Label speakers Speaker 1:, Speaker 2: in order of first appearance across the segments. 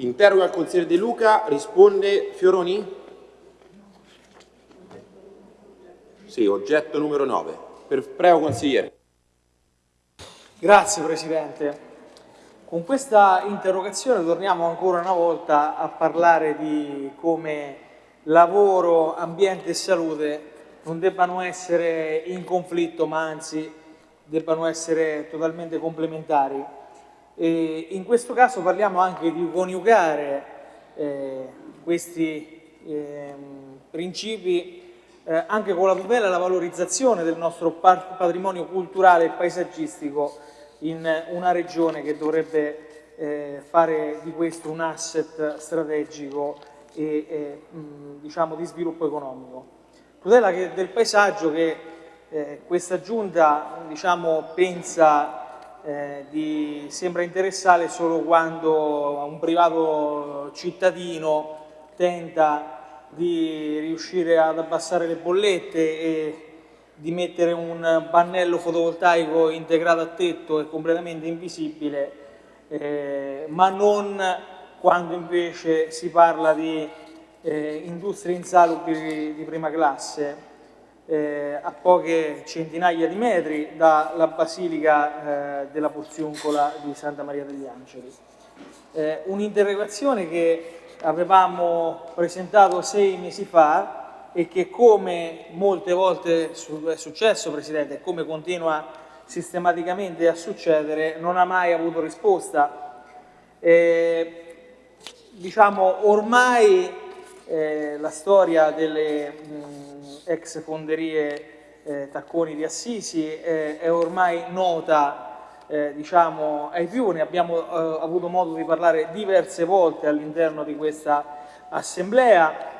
Speaker 1: Interroga il consigliere De Luca, risponde Fioroni? Sì, oggetto numero 9. Per, prego consigliere.
Speaker 2: Grazie Presidente. Con questa interrogazione torniamo ancora una volta a parlare di come lavoro, ambiente e salute non debbano essere in conflitto, ma anzi debbano essere totalmente complementari. E in questo caso parliamo anche di coniugare eh, questi eh, principi eh, anche con la tutela e la valorizzazione del nostro patrimonio culturale e paesaggistico in una regione che dovrebbe eh, fare di questo un asset strategico e eh, mh, diciamo di sviluppo economico. Tutela che, del paesaggio che eh, questa giunta diciamo, pensa eh, di, sembra interessare solo quando un privato cittadino tenta di riuscire ad abbassare le bollette e di mettere un pannello fotovoltaico integrato a tetto e completamente invisibile, eh, ma non quando invece si parla di eh, industrie insalubri di prima classe eh, a poche centinaia di metri dalla Basilica eh, della Porziuncola di Santa Maria degli Angeli. Eh, Un'interrogazione che avevamo presentato sei mesi fa e che come molte volte è successo Presidente e come continua sistematicamente a succedere non ha mai avuto risposta. Eh, diciamo ormai eh, la storia delle mh, ex fonderie eh, Tacconi di Assisi eh, è ormai nota eh, diciamo, ai più, ne abbiamo eh, avuto modo di parlare diverse volte all'interno di questa assemblea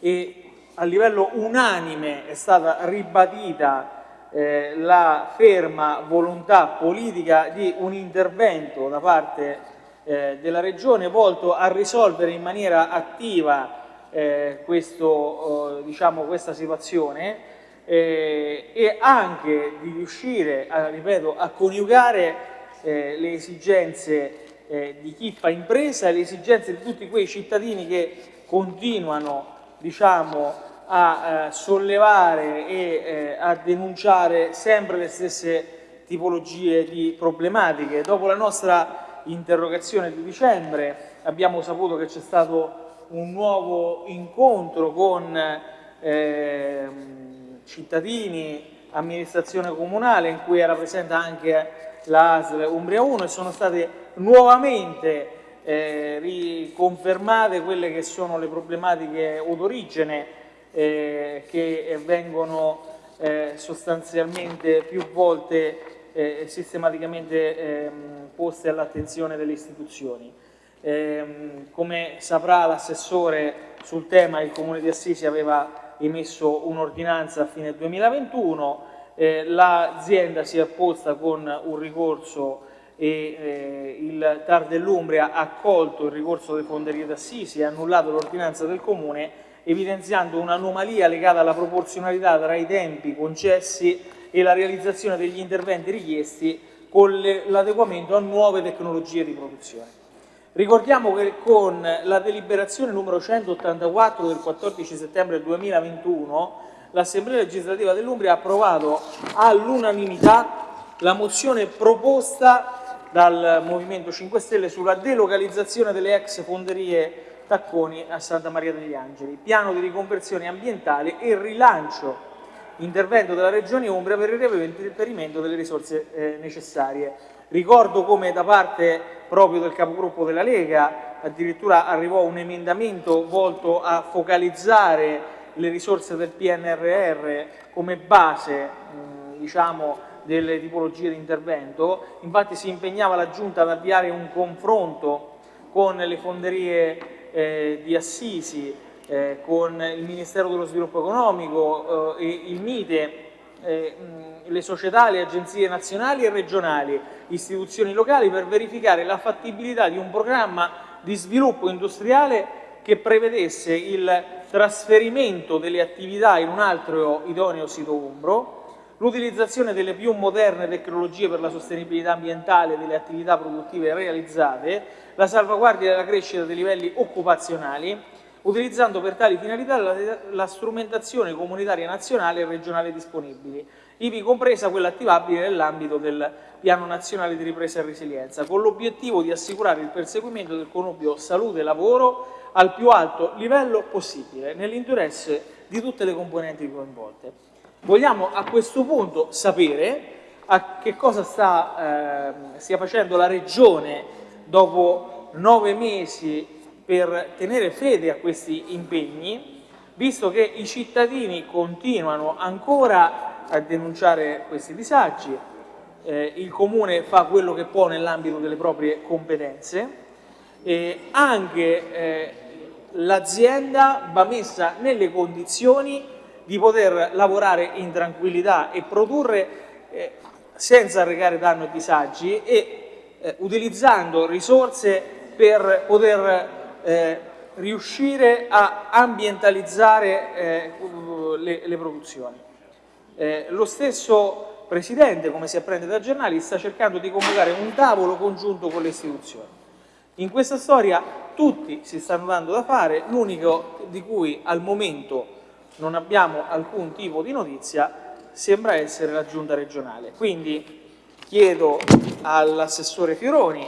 Speaker 2: e a livello unanime è stata ribadita eh, la ferma volontà politica di un intervento da parte eh, della Regione volto a risolvere in maniera attiva eh, questo, eh, diciamo, questa situazione eh, e anche di riuscire a, ripeto, a coniugare eh, le esigenze di chi fa impresa e le esigenze di tutti quei cittadini che continuano diciamo, a sollevare e a denunciare sempre le stesse tipologie di problematiche. Dopo la nostra interrogazione di dicembre, abbiamo saputo che c'è stato un nuovo incontro con eh, cittadini, amministrazione comunale in cui era presente anche l'ASL Umbria 1 e sono state nuovamente eh, riconfermate quelle che sono le problematiche o d'origine eh, che vengono eh, sostanzialmente più volte eh, sistematicamente ehm, poste all'attenzione delle istituzioni. Eh, come saprà l'assessore sul tema, il Comune di Assisi aveva emesso un'ordinanza a fine 2021, eh, l'azienda si è opposta con un ricorso e eh, il TAR dell'Umbria ha accolto il ricorso delle fonderie d'Assisi e ha annullato l'ordinanza del Comune evidenziando un'anomalia legata alla proporzionalità tra i tempi concessi e la realizzazione degli interventi richiesti con l'adeguamento a nuove tecnologie di produzione. Ricordiamo che con la deliberazione numero 184 del 14 settembre 2021 l'Assemblea legislativa dell'Umbria ha approvato all'unanimità la mozione proposta dal Movimento 5 Stelle sulla delocalizzazione delle ex fonderie Tacconi a Santa Maria degli Angeli, piano di riconversione ambientale e rilancio intervento della Regione Umbria per il reperimento delle risorse eh, necessarie. Ricordo come da parte proprio del capogruppo della Lega addirittura arrivò un emendamento volto a focalizzare le risorse del PNRR come base diciamo, delle tipologie di intervento, infatti si impegnava la Giunta ad avviare un confronto con le fonderie eh, di Assisi eh, con il Ministero dello Sviluppo Economico eh, e il MITE, eh, le società, le agenzie nazionali e regionali, istituzioni locali per verificare la fattibilità di un programma di sviluppo industriale che prevedesse il trasferimento delle attività in un altro idoneo sito umbro, l'utilizzazione delle più moderne tecnologie per la sostenibilità ambientale delle attività produttive realizzate, la salvaguardia della crescita dei livelli occupazionali, utilizzando per tali finalità la, la strumentazione comunitaria nazionale e regionale disponibili, ivi compresa quella attivabile nell'ambito del Piano Nazionale di Ripresa e Resilienza, con l'obiettivo di assicurare il perseguimento del connubio salute-lavoro al più alto livello possibile, nell'interesse di tutte le componenti coinvolte. Vogliamo a questo punto sapere a che cosa sta, eh, stia facendo la Regione dopo nove mesi per tenere fede a questi impegni, visto che i cittadini continuano ancora a denunciare questi disagi, eh, il Comune fa quello che può nell'ambito delle proprie competenze, e anche eh, l'azienda va messa nelle condizioni di poter lavorare in tranquillità e produrre eh, senza arrecare danno e disagi e eh, utilizzando risorse per poter eh, riuscire a ambientalizzare eh, le, le, produzioni. Eh, lo stesso Presidente, come si apprende dai giornali, sta cercando di convocare un tavolo congiunto con le istituzioni. In questa storia tutti si stanno dando da fare, l'unico di cui al momento non abbiamo alcun tipo di notizia sembra essere la giunta regionale. Quindi chiedo all'assessore Fioroni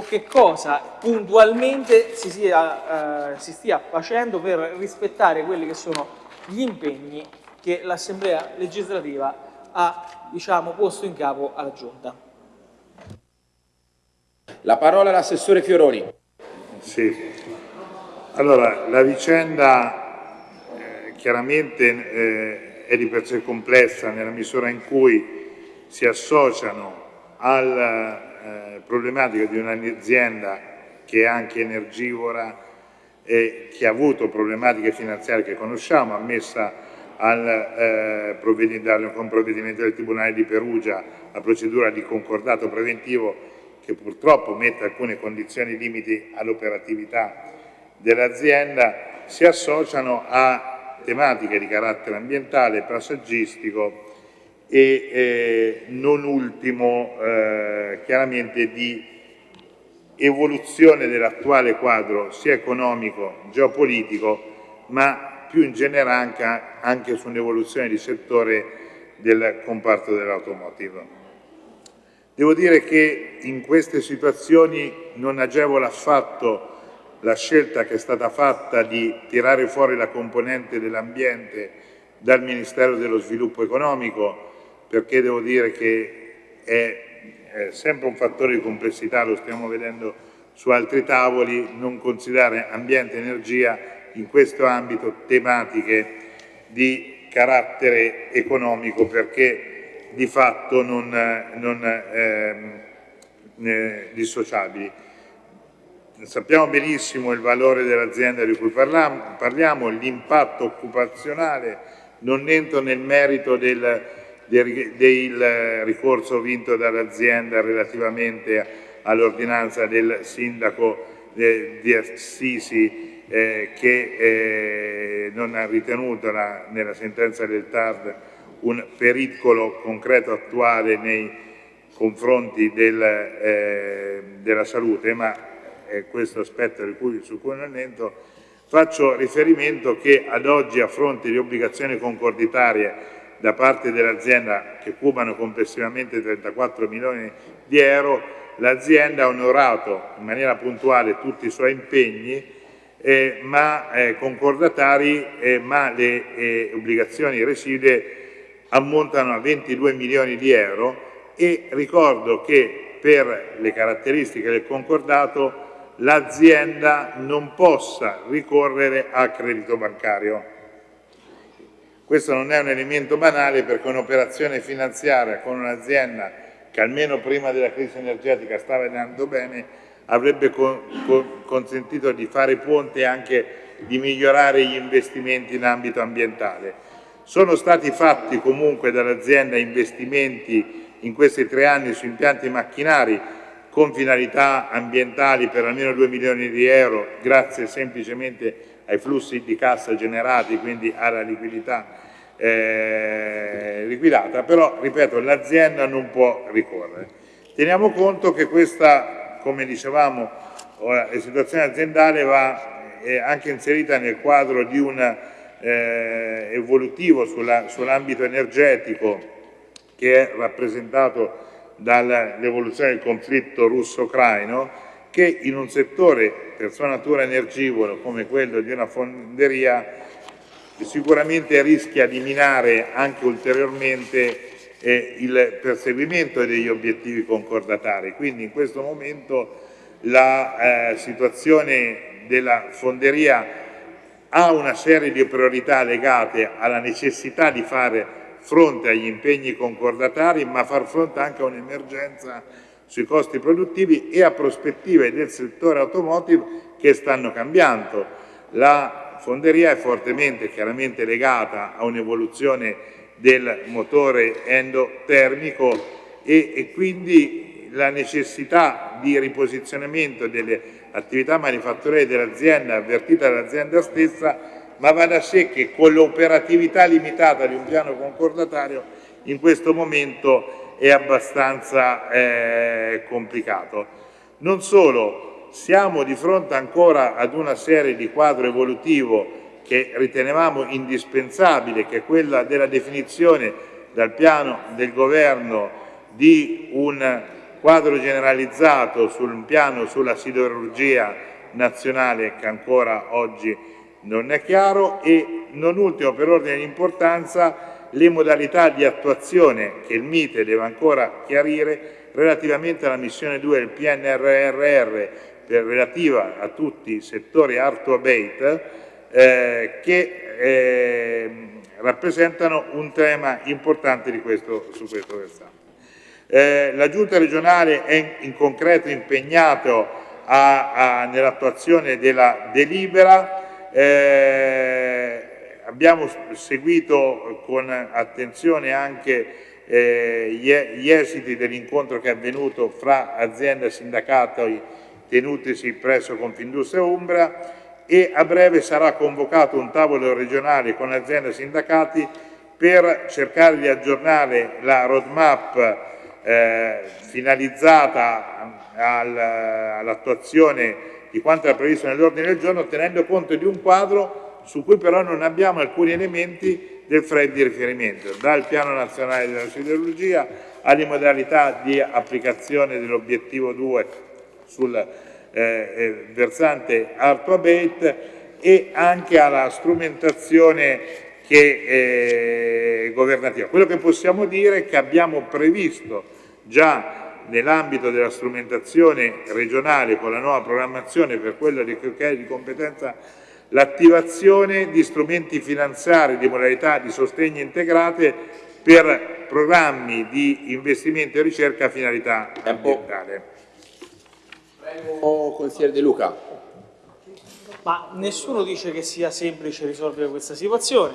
Speaker 2: che cosa puntualmente si, sia, eh, si stia facendo per rispettare quelli che sono gli impegni che l'Assemblea legislativa ha diciamo, posto in capo alla Giunta.
Speaker 1: La parola all'assessore Fioroni.
Speaker 3: Sì. Allora, la vicenda eh, chiaramente eh, è di per sé complessa nella misura in cui si associano alla eh, problematica di un'azienda che è anche energivora e che ha avuto problematiche finanziarie che conosciamo, ammessa al, eh, con provvedimento del Tribunale di Perugia la procedura di concordato preventivo che purtroppo mette alcune condizioni limiti all'operatività dell'azienda, si associano a tematiche di carattere ambientale, passaggistico e eh, non ultimo eh, chiaramente di evoluzione dell'attuale quadro sia economico, geopolitico, ma più in generale anche, anche su un'evoluzione di settore del comparto dell'automotive. Devo dire che in queste situazioni non agevola affatto la scelta che è stata fatta di tirare fuori la componente dell'ambiente dal Ministero dello Sviluppo Economico, perché devo dire che è, è sempre un fattore di complessità, lo stiamo vedendo su altri tavoli, non considerare ambiente e energia in questo ambito tematiche di carattere economico, perché di fatto non, non ehm, eh, dissociabili. Sappiamo benissimo il valore dell'azienda di cui parliamo, parliamo l'impatto occupazionale, non entro nel merito del, del, ricorso vinto dall'azienda relativamente all'ordinanza del sindaco eh, di Assisi eh, che eh, non ha ritenuto la, nella sentenza del TARD un pericolo concreto attuale nei confronti del, eh, della salute, ma è questo aspetto cui, su cui non entro, faccio riferimento che ad oggi a fronte di obbligazioni concorditarie da parte dell'azienda che cubano complessivamente 34 milioni di euro, l'azienda ha onorato in maniera puntuale tutti i suoi impegni eh, ma, eh, concordatari, eh, ma le eh, obbligazioni residue ammontano a 22 milioni di euro e ricordo che per le caratteristiche del concordato l'azienda non possa ricorrere a credito bancario. Questo non è un elemento banale perché un'operazione finanziaria con un'azienda che almeno prima della crisi energetica stava andando bene avrebbe con, con, consentito di fare ponte e anche di migliorare gli investimenti in ambito ambientale. Sono stati fatti comunque dall'azienda investimenti in questi tre anni su impianti macchinari con finalità ambientali per almeno 2 milioni di euro grazie semplicemente ai flussi di cassa generati, quindi alla liquidità eh, eh, liquidata, però ripeto l'azienda non può ricorrere. Teniamo conto che questa, come dicevamo, la situazione aziendale va eh, anche inserita nel quadro di un eh, evolutivo sull'ambito sull energetico che è rappresentato dall'evoluzione del conflitto russo-ucraino che in un settore per sua natura energivoro come quello di una fonderia sicuramente rischia di minare anche ulteriormente eh, il perseguimento degli obiettivi concordatari. Quindi in questo momento la eh, situazione della fonderia ha una serie di priorità legate alla necessità di fare fronte agli impegni concordatari ma far fronte anche a un'emergenza sui costi produttivi e a prospettive del settore automotive che stanno cambiando. La fonderia è fortemente chiaramente legata a un'evoluzione del motore endotermico e, e quindi la necessità di riposizionamento delle attività manifatturiere dell'azienda avvertita dall'azienda stessa ma va da sé che con l'operatività limitata di un piano concordatario in questo momento è abbastanza eh, complicato. Non solo, siamo di fronte ancora ad una serie di quadro evolutivo che ritenevamo indispensabile, che è quella della definizione dal piano del governo di un quadro generalizzato sul piano sulla siderurgia nazionale che ancora oggi non è chiaro e non ultimo per ordine di importanza le modalità di attuazione che il MITE deve ancora chiarire relativamente alla missione 2 del PNRRR per, relativa a tutti i settori art to abate eh, che eh, rappresentano un tema importante questo, su questo versante. Eh, la Giunta regionale è in concreto impegnata nell'attuazione della delibera eh, abbiamo seguito con attenzione anche eh, gli esiti dell'incontro che è avvenuto fra azienda e sindacato tenutisi presso Confindustria Umbra e a breve sarà convocato un tavolo regionale con aziende e sindacati per cercare di aggiornare la roadmap eh, finalizzata all'attuazione di quanto era previsto nell'ordine del giorno, tenendo conto di un quadro su cui però non abbiamo alcuni elementi del FRED di riferimento, dal piano nazionale della siderurgia alle modalità di applicazione dell'obiettivo 2 sul eh, eh, versante art abate e anche alla strumentazione che, eh, governativa. Quello che possiamo dire è che abbiamo previsto già nell'ambito della strumentazione regionale con la nuova programmazione per quello che è di competenza l'attivazione di strumenti finanziari di modalità di sostegno integrate per programmi di investimento e ricerca a finalità ambientale.
Speaker 1: Prego, consigliere De Luca.
Speaker 2: Ma nessuno dice che sia semplice risolvere questa situazione.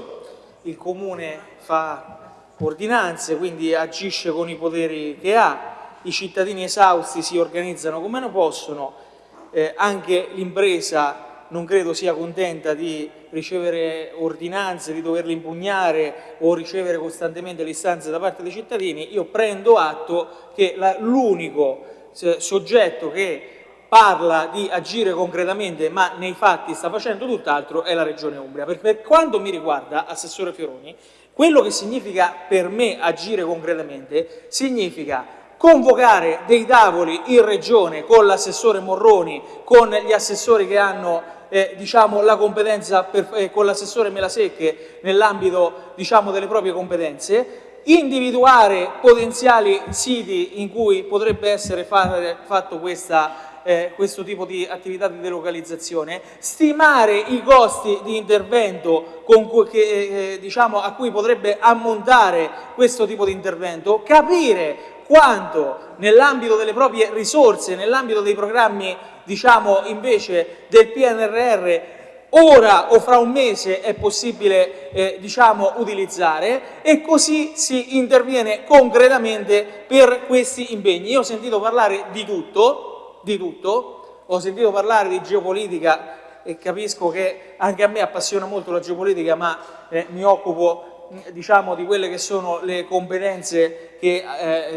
Speaker 2: Il Comune fa ordinanze, quindi agisce con i poteri che ha, i cittadini esausti si organizzano come ne possono, eh, anche l'impresa non credo sia contenta di ricevere ordinanze, di doverle impugnare o ricevere costantemente le istanze da parte dei cittadini, io prendo atto che l'unico soggetto che parla di agire concretamente ma nei fatti sta facendo tutt'altro è la Regione Umbria. Per, per quanto mi riguarda, Assessore Fioroni, quello che significa per me agire concretamente significa convocare dei tavoli in regione con l'assessore Morroni, con gli assessori che hanno eh, diciamo, la competenza, per, eh, con l'assessore Melasecche nell'ambito diciamo, delle proprie competenze, individuare potenziali siti in cui potrebbe essere fare, fatto questa, eh, questo tipo di attività di delocalizzazione, stimare i costi di intervento cui, che, eh, diciamo, a cui potrebbe ammontare questo tipo di intervento, capire quanto nell'ambito delle proprie risorse, nell'ambito dei programmi diciamo invece del PNRR ora o fra un mese è possibile eh, diciamo, utilizzare e così si interviene concretamente per questi impegni. Io ho sentito parlare di tutto, di tutto, ho sentito parlare di geopolitica e capisco che anche a me appassiona molto la geopolitica ma eh, mi occupo diciamo, di quelle che sono le competenze che eh,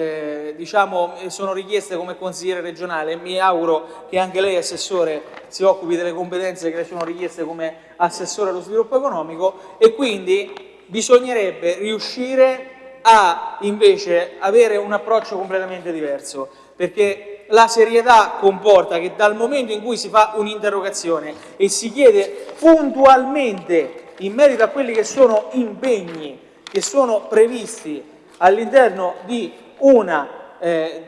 Speaker 2: eh, diciamo, sono richieste come consigliere regionale. Mi auguro che anche lei, Assessore, si occupi delle competenze che le sono richieste come Assessore allo sviluppo economico e quindi bisognerebbe riuscire a invece avere un approccio completamente diverso, perché la serietà comporta che dal momento in cui si fa un'interrogazione e si chiede puntualmente in merito a quelli che sono impegni che sono previsti all'interno di una eh,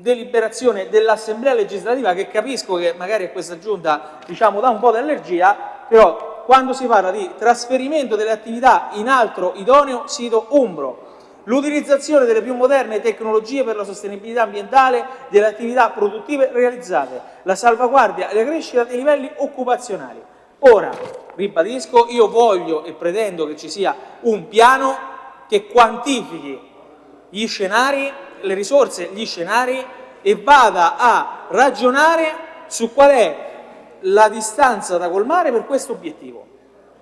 Speaker 2: deliberazione dell'Assemblea legislativa che capisco che magari a questa giunta diciamo, dà un po' d'allergia, però quando si parla di trasferimento delle attività in altro idoneo sito umbro, l'utilizzazione delle più moderne tecnologie per la sostenibilità ambientale delle attività produttive realizzate, la salvaguardia e la crescita dei livelli occupazionali. Ora, ribadisco, io voglio e pretendo che ci sia un piano che quantifichi gli scenari, le risorse, gli scenari e vada a ragionare su qual è la distanza da colmare per questo obiettivo.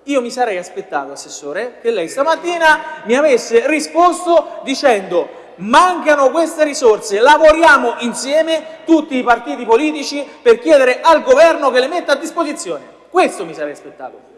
Speaker 2: Io mi sarei aspettato, Assessore, che lei stamattina mi avesse risposto dicendo mancano queste risorse, lavoriamo insieme tutti i partiti politici per chiedere al governo che le metta a disposizione. Questo mi sarei aspettato.